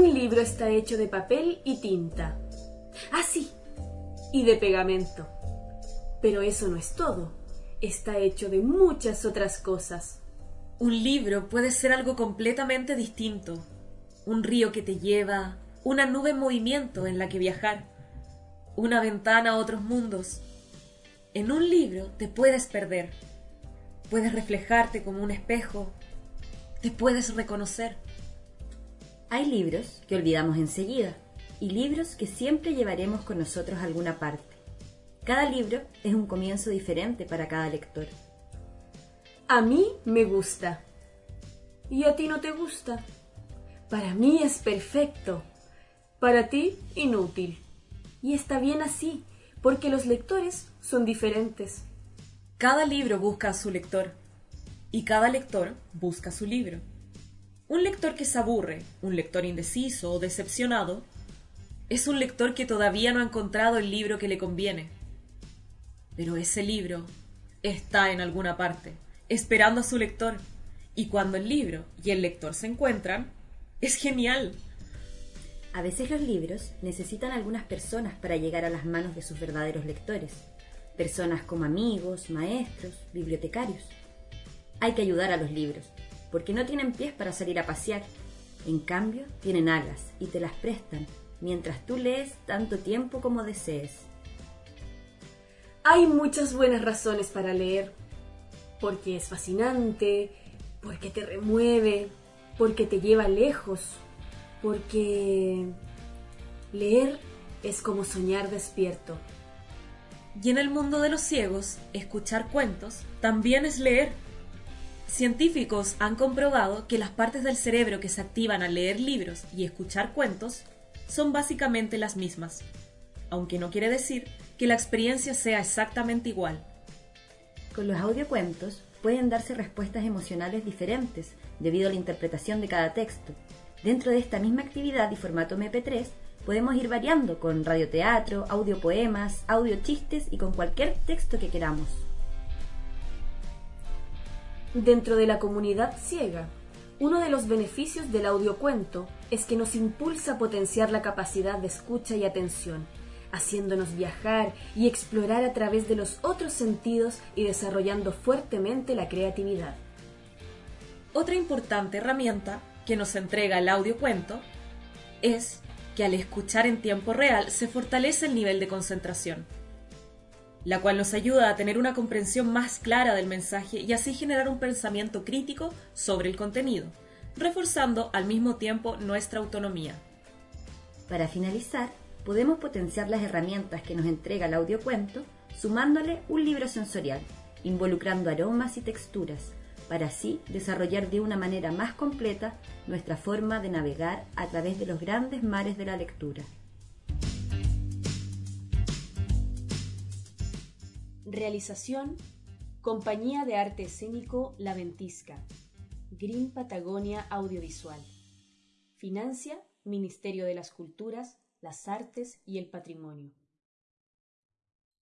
libro está hecho de papel y tinta. Ah, y de pegamento. Pero eso no es todo. Está hecho de muchas otras cosas. Un libro puede ser algo completamente distinto. Un río que te lleva, una nube en movimiento en la que viajar, una ventana a otros mundos. En un libro te puedes perder. Puedes reflejarte como un espejo. Te puedes reconocer. Hay libros que olvidamos enseguida y libros que siempre llevaremos con nosotros alguna parte. Cada libro es un comienzo diferente para cada lector. A mí me gusta. ¿Y a ti no te gusta? Para mí es perfecto. Para ti, inútil. Y está bien así, porque los lectores son diferentes. Cada libro busca a su lector y cada lector busca su libro. Un lector que se aburre, un lector indeciso o decepcionado, es un lector que todavía no ha encontrado el libro que le conviene. Pero ese libro está en alguna parte, esperando a su lector, y cuando el libro y el lector se encuentran, es genial. A veces los libros necesitan algunas personas para llegar a las manos de sus verdaderos lectores, personas como amigos, maestros, bibliotecarios. Hay que ayudar a los libros, porque no tienen pies para salir a pasear. En cambio, tienen alas y te las prestan mientras tú lees tanto tiempo como desees. Hay muchas buenas razones para leer, porque es fascinante, porque te remueve, porque te lleva lejos, porque leer es como soñar despierto. Y en el mundo de los ciegos, escuchar cuentos también es leer. Científicos han comprobado que las partes del cerebro que se activan al leer libros y escuchar cuentos son básicamente las mismas, aunque no quiere decir que la experiencia sea exactamente igual. Con los audiocuentos pueden darse respuestas emocionales diferentes debido a la interpretación de cada texto. Dentro de esta misma actividad y formato MP3 podemos ir variando con radioteatro, audiopoemas, audiochistes y con cualquier texto que queramos dentro de la comunidad ciega. Uno de los beneficios del audiocuento es que nos impulsa a potenciar la capacidad de escucha y atención, haciéndonos viajar y explorar a través de los otros sentidos y desarrollando fuertemente la creatividad. Otra importante herramienta que nos entrega el audiocuento es que al escuchar en tiempo real se fortalece el nivel de concentración la cual nos ayuda a tener una comprensión más clara del mensaje y así generar un pensamiento crítico sobre el contenido, reforzando al mismo tiempo nuestra autonomía. Para finalizar, podemos potenciar las herramientas que nos entrega el audiocuento sumándole un libro sensorial, involucrando aromas y texturas, para así desarrollar de una manera más completa nuestra forma de navegar a través de los grandes mares de la lectura. Realización Compañía de Arte Escénico La Ventisca Green Patagonia Audiovisual. Financia Ministerio de las Culturas, las Artes y el Patrimonio